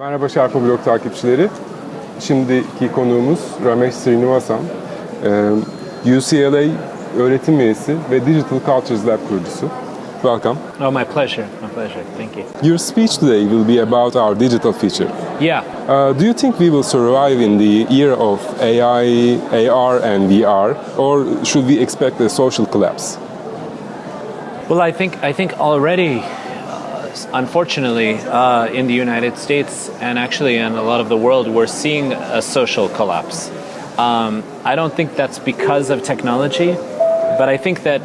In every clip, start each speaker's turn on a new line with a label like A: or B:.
A: Merhaba Şarpa Blog takipçileri. Şimdiki konuğumuz Ramesh Srinivasan. UCLA öğretim üyesi ve Digital Cultures Lab kurucusu. Welcome.
B: Oh, my pleasure. My pleasure. Thank you.
A: Your speech today will be about our digital future.
B: Yeah.
A: Uh, do you think we will survive in the era of AI, AR, and VR, or should we expect a social collapse?
B: Well, I think I think already, unfortunately, uh, in the United States and actually in a lot of the world, we're seeing a social collapse. Um, I don't think that's because of technology, but I think that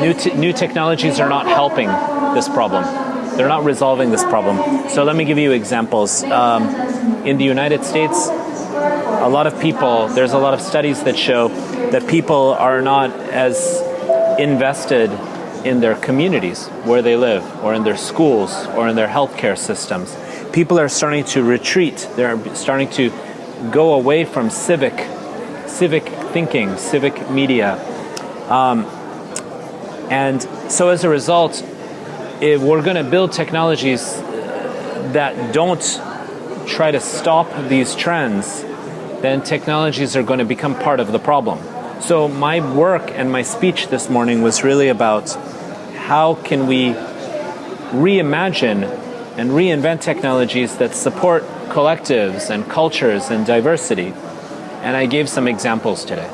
B: new te- new technologies are not helping this problem. They're not resolving this problem. So let me give you examples. Um, in the United States, a lot of people, there's a lot of studies that show that people are not as invested in their communities where they live, or in their schools, or in their healthcare systems. People are starting to retreat. They're starting to go away from civic, civic thinking, civic media, um, and so as a result, if we're going to build technologies that don't try to stop these trends, then technologies are going to become part of the problem. So my work and my speech this morning was really about how can we reimagine and reinvent technologies that support collectives and cultures and diversity. And I gave some examples today.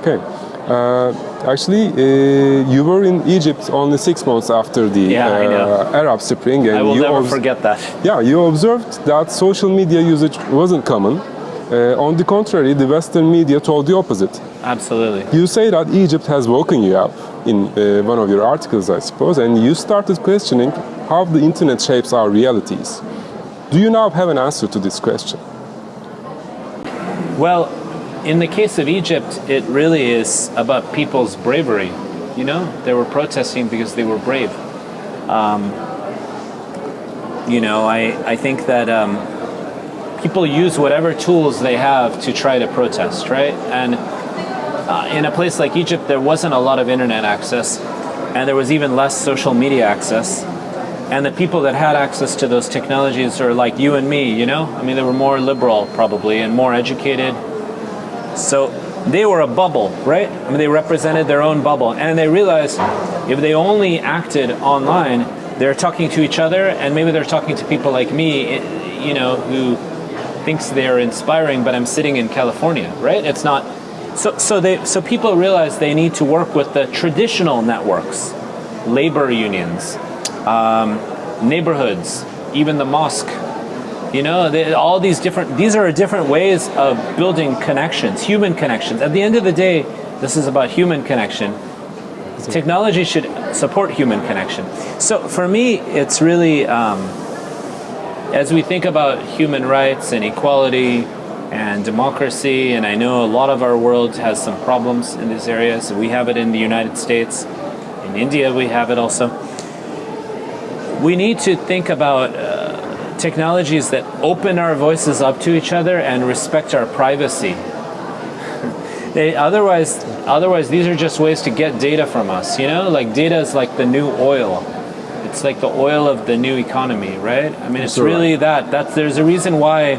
A: Okay. Uh, actually, uh, you were in Egypt only six months after the
B: Yeah,
A: uh, Arab Spring, and
B: I will
A: you
B: never forget that.
A: Yeah, you observed that social media usage wasn't common. Uh, on the contrary, the Western media told the opposite.
B: Absolutely.
A: You say that Egypt has woken you up in uh, one of your articles, I suppose, and you started questioning how the internet shapes our realities. Do you now have an answer to this question?
B: Well, in the case of Egypt, it really is about people's bravery. You know, they were protesting because they were brave. Um, you know, I, I think that um, people use whatever tools they have to try to protest, right? And uh, in a place like Egypt, there wasn't a lot of internet access, and there was even less social media access. And the people that had access to those technologies are like you and me, you know? I mean, they were more liberal, probably, and more educated. So they were a bubble, right? I mean, they represented their own bubble. And they realized if they only acted online, they're talking to each other, and maybe they're talking to people like me, you know, who thinks they're inspiring, but I'm sitting in California, right? It's not. So, so they, so people realize they need to work with the traditional networks, labor unions, um, neighborhoods, even the mosque. You know, they, all these different. These are different ways of building connections, human connections. At the end of the day, this is about human connection. Technology should support human connection. So for me, it's really um, as we think about human rights and equality and democracy, and I know a lot of our world has some problems in this area. So We have it in the United States, in India, we have it also. We need to think about uh, technologies that open our voices up to each other and respect our privacy. They, otherwise, otherwise, these are just ways to get data from us. You know, like data is like the new oil. It's like the oil of the new economy, right? I mean, it's
A: right.
B: really that. That's there's a reason why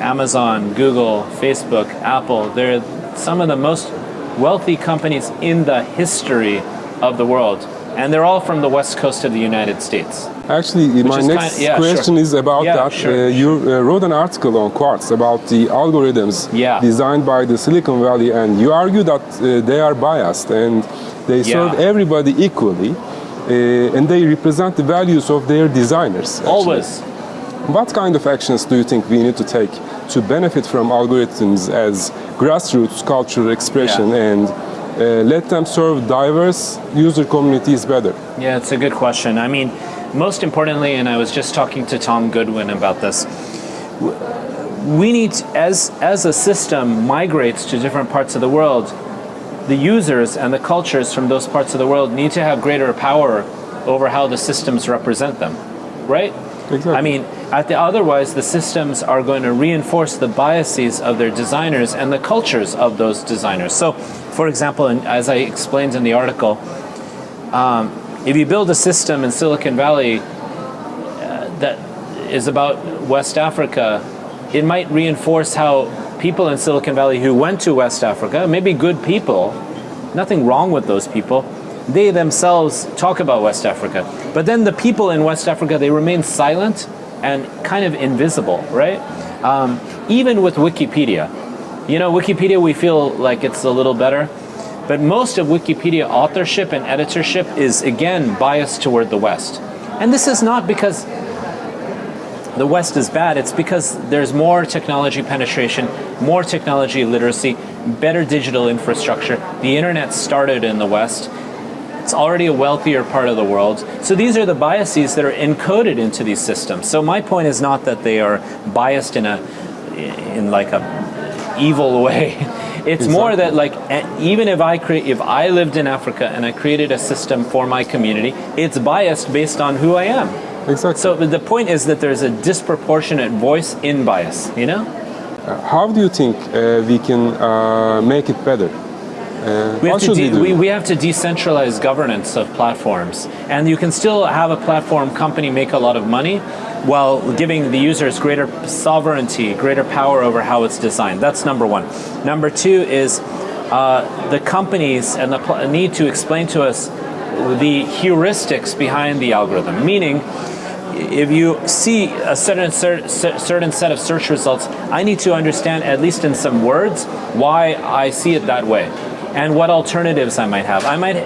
B: Amazon, Google, Facebook, Apple, they're some of the most wealthy companies in the history of the world. And they're all from the west coast of the United States.
A: Actually, my next
B: kind- yeah,
A: question
B: sure.
A: is about
B: Yeah,
A: that.
B: sure,
A: Uh, you uh, wrote an article on Quartz about the algorithms
B: Yeah.
A: designed by the Silicon Valley, and you argue that uh, they are biased and they serve everybody equally, uh, and they represent the values of their designers. actually.
B: Always.
A: What kind of actions do you think we need to take to benefit from algorithms as grassroots cultural expression
B: Yeah.
A: and uh, let them serve diverse user communities better?
B: Yeah, it's a good question. I mean, most importantly, and I was just talking to Tom Goodwin about this. We need, as as a system migrates to different parts of the world, the users and the cultures from those parts of the world need to have greater power over how the systems represent them, right?
A: Exactly.
B: I mean, the, otherwise the systems are going to reinforce the biases of their designers and the cultures of those designers. So, for example, as I explained in the article, um, if you build a system in Silicon Valley uh, that is about West Africa, it might reinforce how people in Silicon Valley who went to West Africa, maybe good people, nothing wrong with those people, they themselves talk about West Africa. But then the people in West Africa, they remain silent and kind of invisible, right? Um, even with Wikipedia. You know, Wikipedia, we feel like it's a little better, but most of Wikipedia authorship and editorship is, again, biased toward the West. And this is not because the West is bad, it's because there's more technology penetration, more technology literacy, better digital infrastructure. The internet started in the West. It's already a wealthier part of the world. So these are the biases that are encoded into these systems. So my point is not that they are biased in a in like a evil way. It's more that like even if I create if I lived in Africa and I created a system for my community, it's biased based on who I am.
A: Exactly.
B: So the point is that there's a disproportionate voice in bias, you know?
A: How do you think uh, we can uh, make it better? Uh,
B: We have, to
A: we
B: we, we have to decentralize governance of platforms. And you can still have a platform company make a lot of money while giving the users greater sovereignty, greater power over how it's designed. That's number one. Number two is uh, the companies and the pl- need to explain to us the heuristics behind the algorithm. Meaning, if you see a certain cer- cer- certain set of search results, I need to understand at least in some words why I see it that way and what alternatives I might have. I might,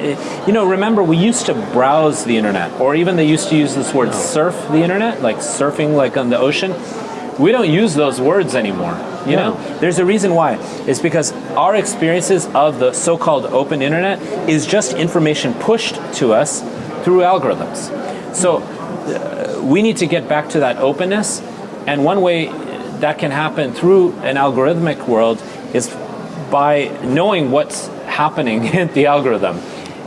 B: you know, remember we used to browse the internet, or even they used to use this word surf the internet, like surfing like on the ocean. We don't use those words anymore. You know, there's a reason why. It's because our experiences of the so-called open internet is just information pushed to us through algorithms. So uh, we need to get back to that openness, and one way that can happen through an algorithmic world is by knowing what's happening in the algorithm.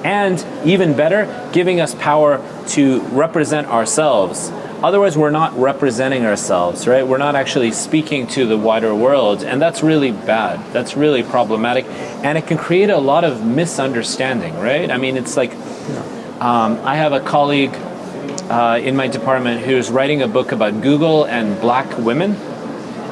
B: And even better, giving us power to represent ourselves. Otherwise, we're not representing ourselves, right? We're not actually speaking to the wider world, and that's really bad. That's really problematic, and it can create a lot of misunderstanding, right? I mean, it's like um, I have a colleague uh, in my department who's writing a book about Google and black women,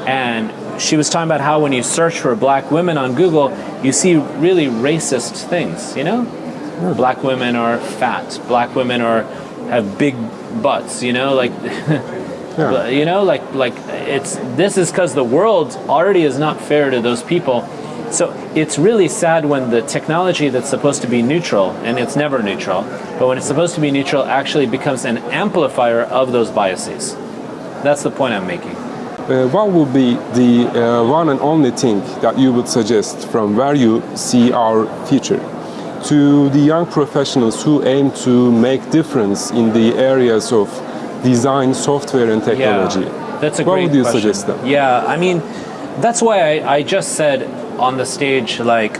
B: and she was talking about how when you search for black women on Google, you see really racist things. You know, hmm. black women are fat. Black women are have big butts. You know, like
A: Yeah.
B: you know, like like it's this is because the world already is not fair to those people. So it's really sad when the technology that's supposed to be neutral, and it's never neutral, but when it's supposed to be neutral, actually becomes an amplifier of those biases. That's the point I'm making.
A: Uh, what would be the uh, one and only thing that you would suggest from where you see our future to the young professionals who aim to make difference in the areas of design, software, and technology?
B: Yeah, that's a
A: what
B: great
A: would you
B: question.
A: suggest them?
B: Yeah, I mean, that's why I, I just said on the stage, like,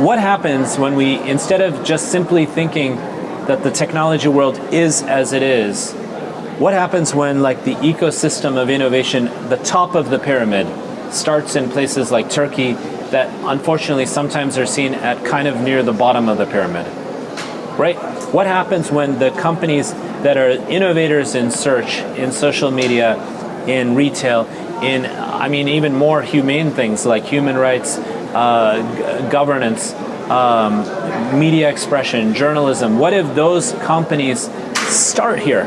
B: what happens when we, instead of just simply thinking that the technology world is as it is, what happens when, like, the ecosystem of innovation, the top of the pyramid, starts in places like Turkey that unfortunately sometimes are seen at kind of near the bottom of the pyramid? right? What happens when the companies that are innovators in search, in social media, in retail, in, I mean, even more humane things like human rights, uh, governance, um, media expression, journalism, what if those companies start here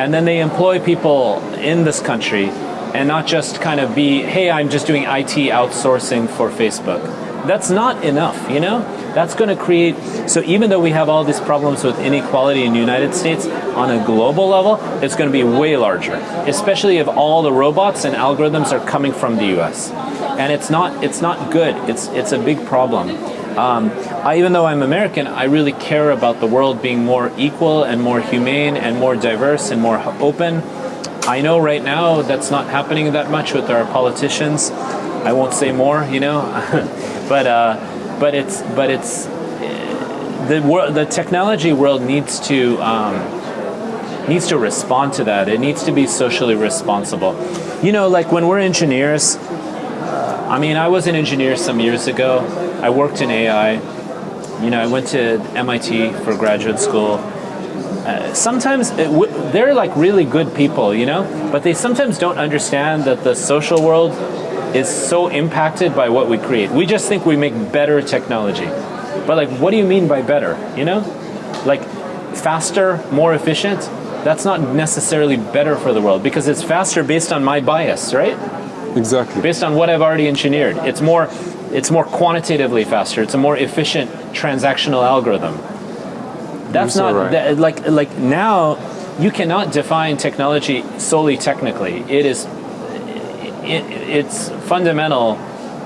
B: and then they employ people in this country and not just kind of be, hey, I'm just doing IT outsourcing for Facebook. That's not enough, you know? That's going to create, so even though we have all these problems with inequality in the United States, on a global level, it's going to be way larger, especially if all the robots and algorithms are coming from the US. And it's not, it's not good, it's, it's a big problem. Um, I, even though I'm American, I really care about the world being more equal and more humane and more diverse and more open. I know right now that's not happening that much with our politicians. I won't say more, you know, but uh, but it's but it's uh, the world, the technology world needs to um, needs to respond to that. It needs to be socially responsible. You know, like when we're engineers. I mean, I was an engineer some years ago. I worked in AI. You know, I went to MIT for graduate school. uh, sometimes w- they're like really good people, you know, but they sometimes don't understand that the social world is so impacted by what we create. We just think we make better technology. But like what do you mean by better, you know? Like faster, more efficient? That's not necessarily better for the world because it's faster based on my bias, right?
A: Exactly.
B: Based on what I've already engineered. It's more it's more quantitatively faster. It's a more efficient transactional algorithm. That's
A: so
B: not
A: right.
B: that, like like now you cannot define technology solely technically. It is it, it's fundamental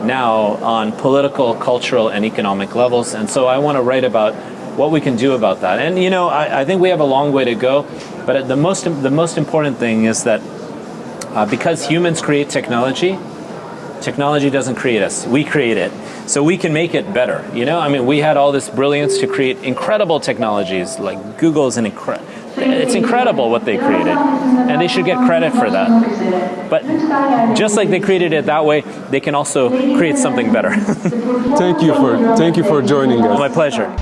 B: now on political, cultural, and economic levels. And so I want to write about what we can do about that. And you know, I, I think we have a long way to go. But the most the most important thing is that uh, because humans create technology, technology doesn't create us. We create it. So we can make it better. You know, I mean, we had all this brilliance to create incredible technologies. Like Google's an incredible. It's incredible what they created, and they should get credit for that. But just like they created it that way, they can also create something better.
A: Thank you for thank you for joining us.
B: My pleasure.